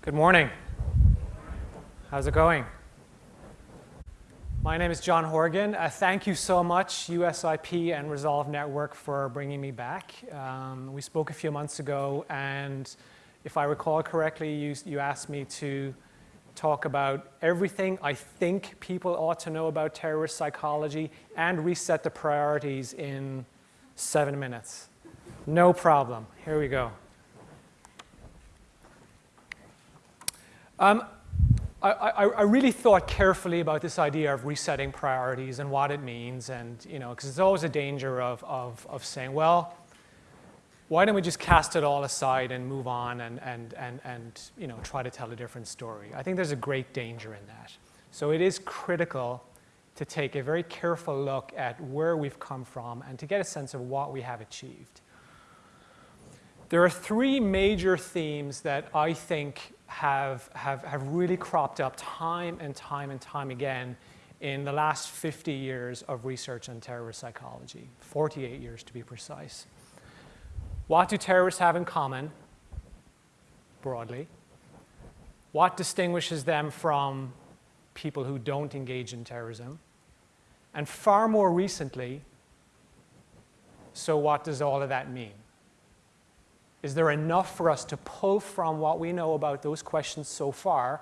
Good morning. How's it going? My name is John Horgan. Uh, thank you so much, USIP and Resolve Network, for bringing me back. Um, we spoke a few months ago, and if I recall correctly, you, you asked me to talk about everything I think people ought to know about terrorist psychology and reset the priorities in seven minutes. No problem. Here we go. Um, I, I, I, really thought carefully about this idea of resetting priorities and what it means, and you know, because there's always a danger of, of, of saying, well, why don't we just cast it all aside and move on and, and, and, and you know, try to tell a different story? I think there's a great danger in that. So it is critical to take a very careful look at where we've come from and to get a sense of what we have achieved. There are three major themes that I think have, have, have really cropped up time and time and time again in the last 50 years of research on terrorist psychology, 48 years to be precise. What do terrorists have in common, broadly? What distinguishes them from people who don't engage in terrorism? And far more recently, so what does all of that mean? Is there enough for us to pull from what we know about those questions so far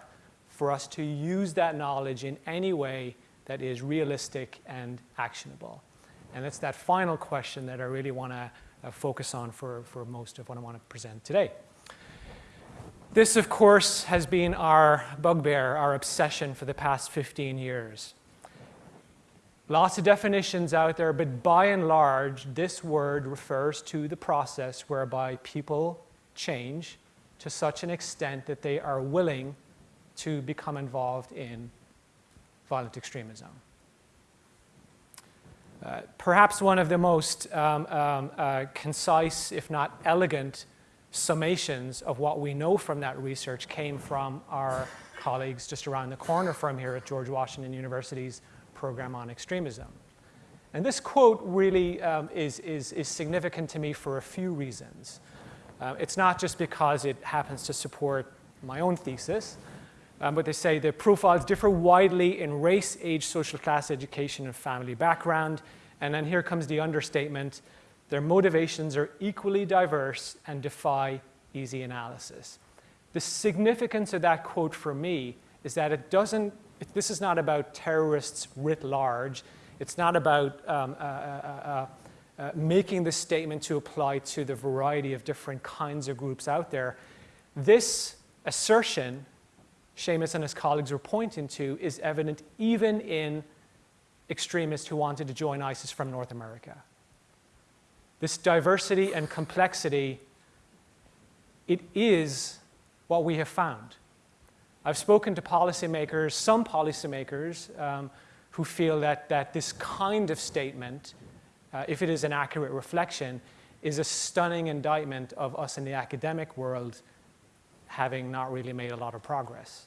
for us to use that knowledge in any way that is realistic and actionable? And it's that final question that I really want to uh, focus on for, for most of what I want to present today. This, of course, has been our bugbear, our obsession for the past 15 years. Lots of definitions out there, but by and large, this word refers to the process whereby people change to such an extent that they are willing to become involved in violent extremism. Uh, perhaps one of the most um, um, uh, concise, if not elegant, summations of what we know from that research came from our colleagues just around the corner from here at George Washington University's program on extremism. And this quote really um, is, is, is significant to me for a few reasons. Uh, it's not just because it happens to support my own thesis, um, but they say the profiles differ widely in race, age, social class, education, and family background. And then here comes the understatement. Their motivations are equally diverse and defy easy analysis. The significance of that quote for me is that it doesn't this is not about terrorists writ large. It's not about um, uh, uh, uh, uh, making this statement to apply to the variety of different kinds of groups out there. This assertion, Seamus and his colleagues were pointing to, is evident even in extremists who wanted to join ISIS from North America. This diversity and complexity, it is what we have found. I've spoken to policymakers, some policymakers, um, who feel that, that this kind of statement, uh, if it is an accurate reflection, is a stunning indictment of us in the academic world having not really made a lot of progress.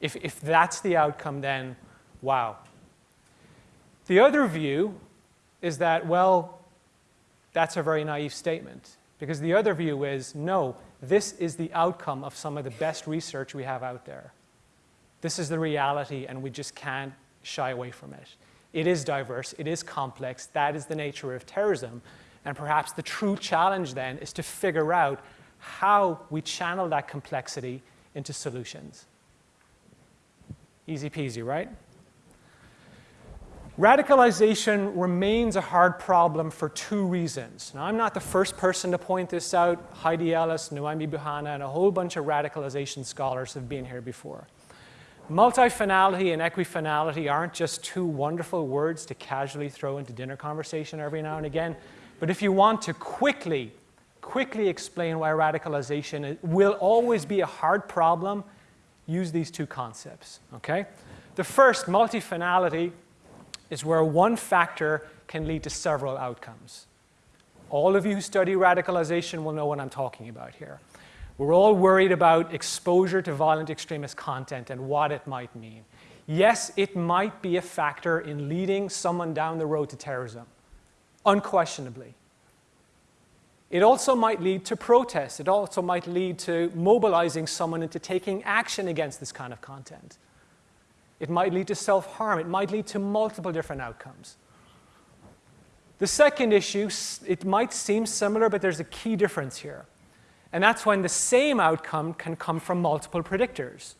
If, if that's the outcome, then wow. The other view is that, well, that's a very naive statement. Because the other view is, no, this is the outcome of some of the best research we have out there. This is the reality, and we just can't shy away from it. It is diverse, it is complex, that is the nature of terrorism. And perhaps the true challenge then is to figure out how we channel that complexity into solutions. Easy peasy, right? Radicalization remains a hard problem for two reasons. Now, I'm not the first person to point this out. Heidi Ellis, Noémie Bouhana, and a whole bunch of radicalization scholars have been here before. Multifinality and equifinality aren't just two wonderful words to casually throw into dinner conversation every now and again. But if you want to quickly, quickly explain why radicalization will always be a hard problem, use these two concepts, okay? The first, multifinality, is where one factor can lead to several outcomes. All of you who study radicalization will know what I'm talking about here. We're all worried about exposure to violent extremist content and what it might mean. Yes, it might be a factor in leading someone down the road to terrorism, unquestionably. It also might lead to protests. It also might lead to mobilizing someone into taking action against this kind of content. It might lead to self-harm. It might lead to multiple different outcomes. The second issue, it might seem similar, but there's a key difference here. And that's when the same outcome can come from multiple predictors.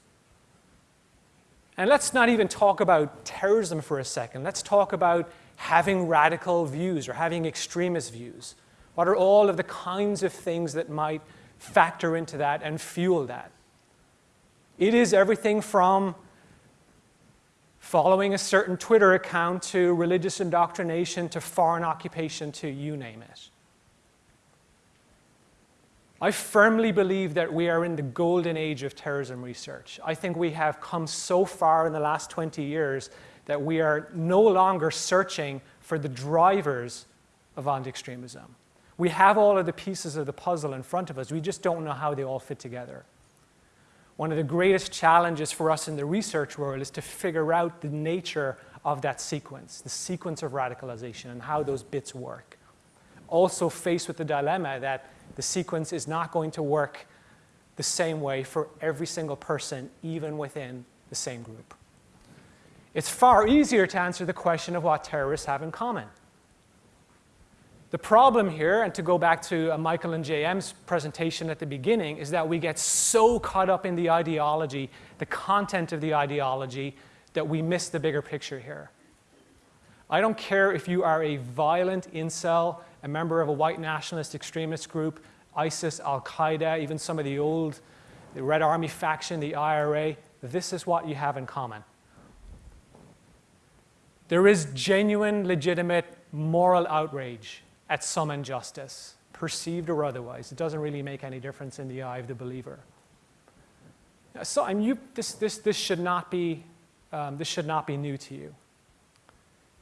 And let's not even talk about terrorism for a second. Let's talk about having radical views or having extremist views. What are all of the kinds of things that might factor into that and fuel that? It is everything from following a certain Twitter account to religious indoctrination to foreign occupation to you name it. I firmly believe that we are in the golden age of terrorism research. I think we have come so far in the last 20 years that we are no longer searching for the drivers of anti-extremism. We have all of the pieces of the puzzle in front of us. We just don't know how they all fit together. One of the greatest challenges for us in the research world is to figure out the nature of that sequence, the sequence of radicalization and how those bits work. Also faced with the dilemma that the sequence is not going to work the same way for every single person, even within the same group. It's far easier to answer the question of what terrorists have in common. The problem here, and to go back to uh, Michael and JM's presentation at the beginning, is that we get so caught up in the ideology, the content of the ideology, that we miss the bigger picture here. I don't care if you are a violent incel, a member of a white nationalist extremist group, ISIS, Al Qaeda, even some of the old, the Red Army faction, the IRA, this is what you have in common. There is genuine, legitimate moral outrage at some injustice, perceived or otherwise. It doesn't really make any difference in the eye of the believer. So I mean, you, this, this, this, should not be, um, this should not be new to you.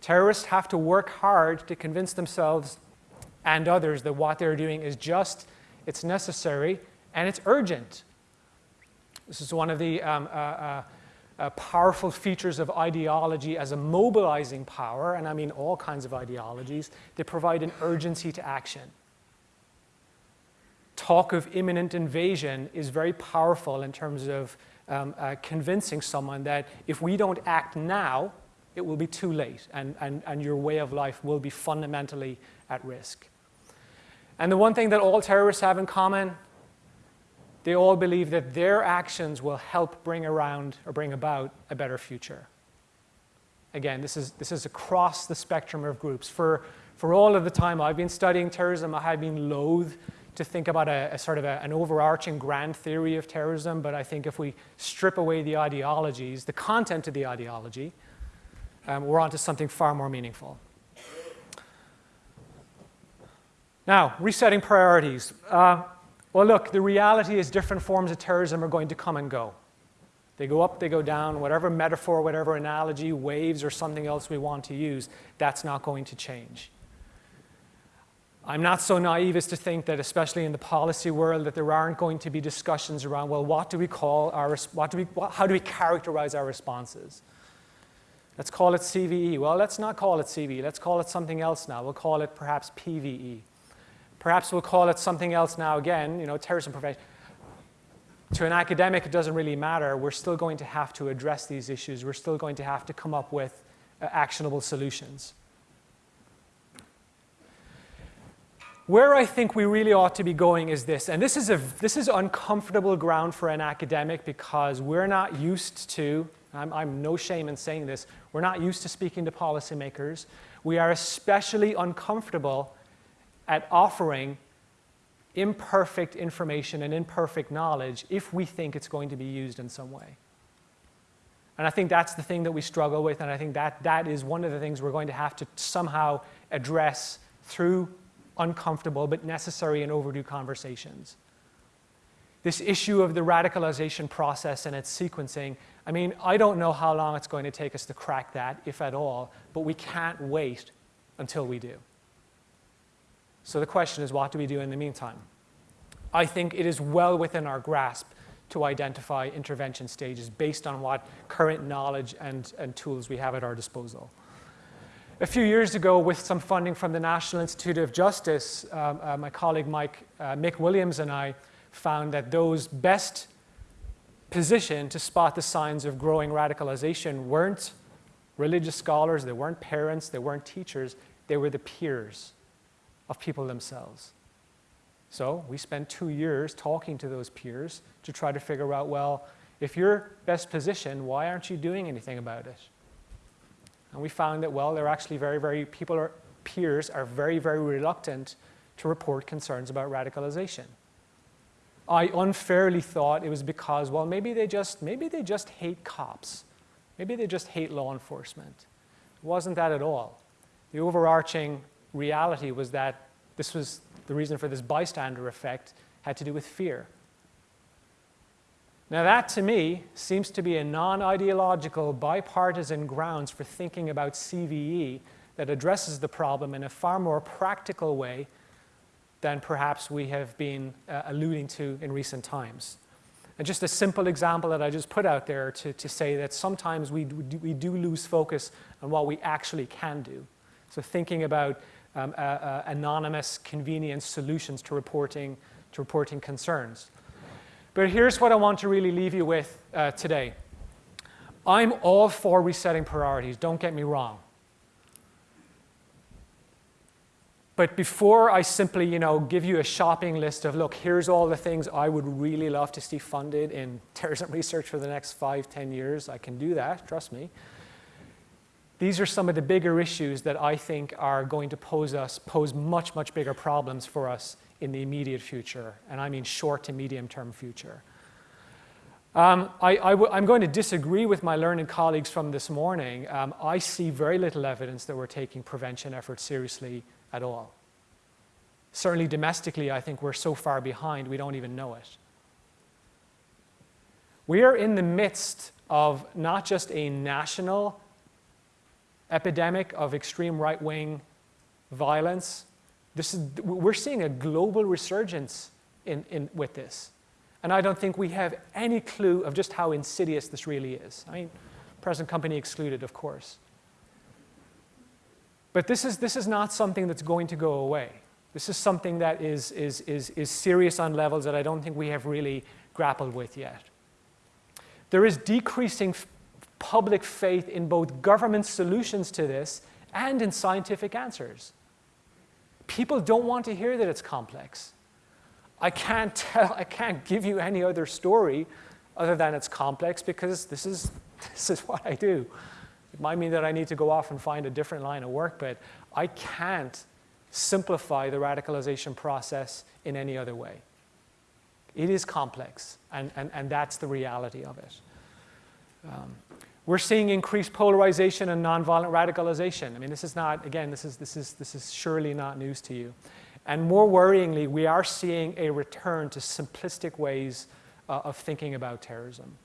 Terrorists have to work hard to convince themselves and others that what they're doing is just, it's necessary, and it's urgent. This is one of the um, uh, uh, uh, powerful features of ideology as a mobilizing power, and I mean all kinds of ideologies, they provide an urgency to action. Talk of imminent invasion is very powerful in terms of um, uh, convincing someone that if we don't act now, it will be too late and, and, and your way of life will be fundamentally at risk. And the one thing that all terrorists have in common they all believe that their actions will help bring around or bring about a better future. Again, this is, this is across the spectrum of groups. For, for all of the time I've been studying terrorism, I have been loath to think about a, a sort of a, an overarching grand theory of terrorism, but I think if we strip away the ideologies, the content of the ideology, um, we're onto something far more meaningful. Now, resetting priorities. Uh, well, look, the reality is different forms of terrorism are going to come and go. They go up, they go down, whatever metaphor, whatever analogy, waves, or something else we want to use, that's not going to change. I'm not so naive as to think that, especially in the policy world, that there aren't going to be discussions around, well, what do we call our, what do we, how do we characterize our responses? Let's call it CVE. Well, let's not call it CVE. Let's call it something else now. We'll call it perhaps PVE. Perhaps we'll call it something else now again, you know, terrorism prevention. To an academic, it doesn't really matter. We're still going to have to address these issues. We're still going to have to come up with uh, actionable solutions. Where I think we really ought to be going is this, and this is, a, this is uncomfortable ground for an academic because we're not used to, I'm, I'm no shame in saying this, we're not used to speaking to policymakers. We are especially uncomfortable at offering imperfect information and imperfect knowledge if we think it's going to be used in some way. And I think that's the thing that we struggle with, and I think that that is one of the things we're going to have to somehow address through uncomfortable but necessary and overdue conversations. This issue of the radicalization process and its sequencing, I mean, I don't know how long it's going to take us to crack that, if at all, but we can't wait until we do. So the question is, what do we do in the meantime? I think it is well within our grasp to identify intervention stages based on what current knowledge and, and tools we have at our disposal. a few years ago, with some funding from the National Institute of Justice, um, uh, my colleague Mike, uh, Mick Williams and I found that those best positioned to spot the signs of growing radicalization weren't religious scholars, they weren't parents, they weren't teachers, they were the peers of people themselves. So we spent two years talking to those peers to try to figure out, well, if you're best positioned, why aren't you doing anything about it? And we found that, well, they're actually very, very, people are, peers are very, very reluctant to report concerns about radicalization. I unfairly thought it was because, well, maybe they just, maybe they just hate cops. Maybe they just hate law enforcement. It wasn't that at all. The overarching reality was that this was the reason for this bystander effect had to do with fear. Now, that to me seems to be a non ideological, bipartisan grounds for thinking about CVE that addresses the problem in a far more practical way than perhaps we have been uh, alluding to in recent times. And just a simple example that I just put out there to, to say that sometimes we do, we do lose focus on what we actually can do. So thinking about um, uh, uh, anonymous convenience solutions to reporting, to reporting concerns. But here's what I want to really leave you with uh, today. I'm all for resetting priorities, don't get me wrong. But before I simply, you know, give you a shopping list of, look, here's all the things I would really love to see funded in terrorism research for the next five, ten years, I can do that, trust me. These are some of the bigger issues that I think are going to pose us, pose much, much bigger problems for us in the immediate future, and I mean short to medium term future. Um, I, am going to disagree with my learned colleagues from this morning. Um, I see very little evidence that we're taking prevention efforts seriously at all. Certainly domestically, I think we're so far behind we don't even know it. We are in the midst of not just a national epidemic of extreme right-wing violence. This is, we're seeing a global resurgence in, in, with this. And I don't think we have any clue of just how insidious this really is. I mean, present company excluded, of course. But this is, this is not something that's going to go away. This is something that is, is, is, is serious on levels that I don't think we have really grappled with yet. There is decreasing public faith in both government solutions to this and in scientific answers. People don't want to hear that it's complex. I can't tell, I can't give you any other story other than it's complex because this is, this is what I do. It might mean that I need to go off and find a different line of work, but I can't simplify the radicalization process in any other way. It is complex, and, and, and that's the reality of it. Um, we're seeing increased polarization and nonviolent radicalization. I mean, this is not, again, this is, this is, this is surely not news to you. And more worryingly, we are seeing a return to simplistic ways uh, of thinking about terrorism.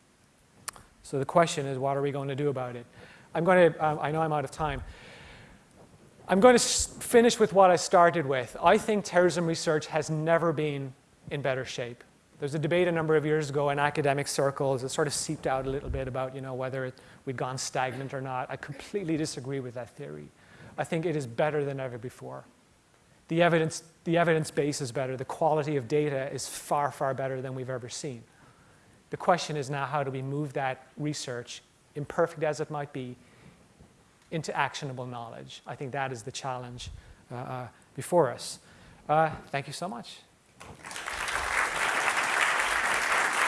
So the question is, what are we going to do about it? I'm going to, um, I know I'm out of time. I'm going to finish with what I started with. I think terrorism research has never been in better shape. There's a debate a number of years ago in academic circles. It sort of seeped out a little bit about you know, whether it, we'd gone stagnant or not. I completely disagree with that theory. I think it is better than ever before. The evidence, the evidence base is better. The quality of data is far, far better than we've ever seen. The question is now how do we move that research, imperfect as it might be, into actionable knowledge? I think that is the challenge uh, uh, before us. Uh, thank you so much.